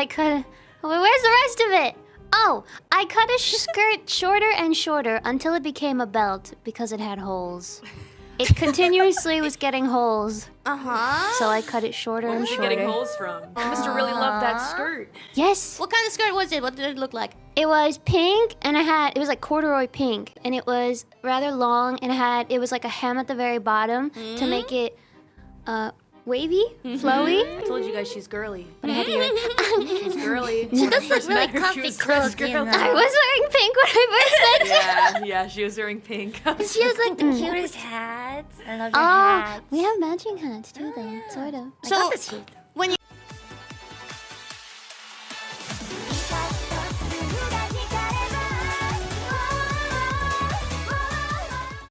I cut. Where's the rest of it? Oh, I cut a skirt shorter and shorter until it became a belt because it had holes. It continuously was getting holes, Uh huh. so I cut it shorter and Where's she getting holes from? You must have really loved that skirt. Yes, What kind of skirt was it? What did it look like? it was pink, and I had it was like corduroy pink, and it was rather long, and it had it was like a hem at the very bottom to make it uh wavy, mm-hmm. flowy. I told you guys she's girly. But I had to wear She's girly. She does look really met comfy was clothes, first you girl. know. I was wearing pink when I first met you. Yeah, yeah, she was wearing pink. She has like the cutest hats. I love your Oh, hats. we have matching hats too, though, sort of. I So- got this cute.